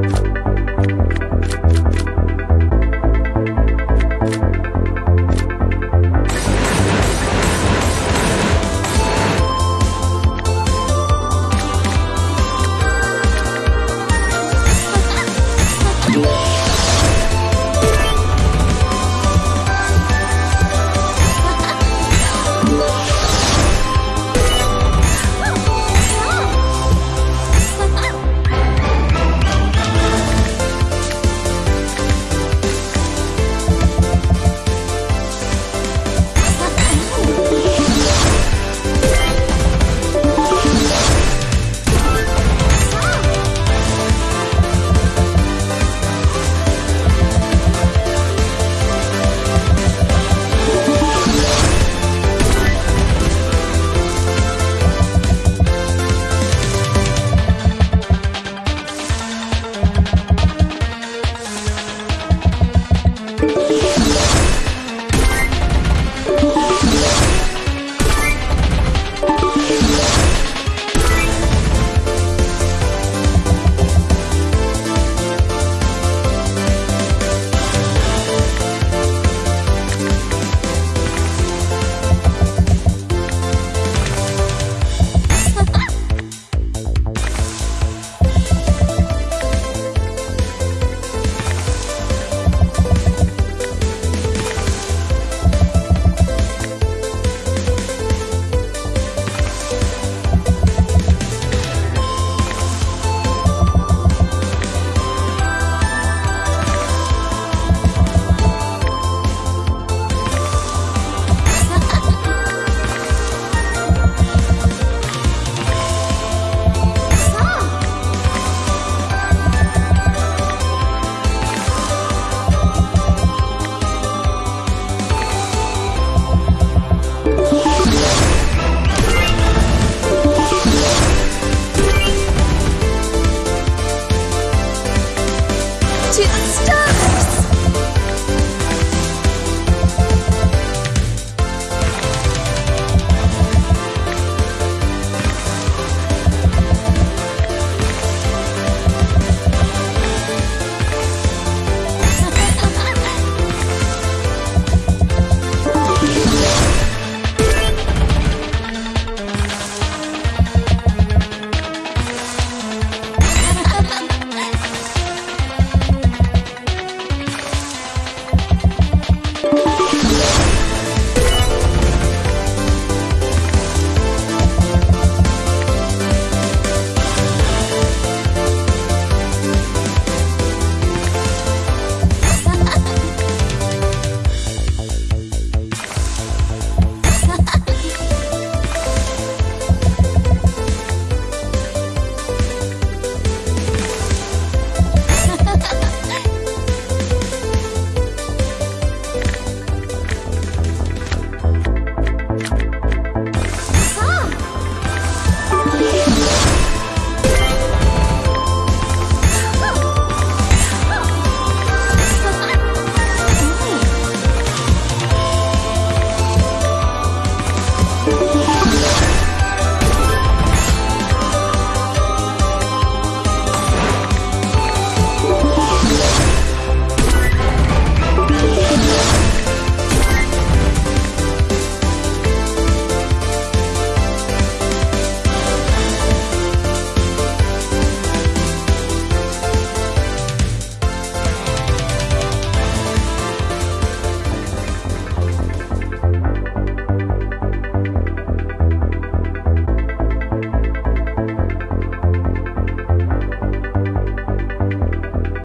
you stop.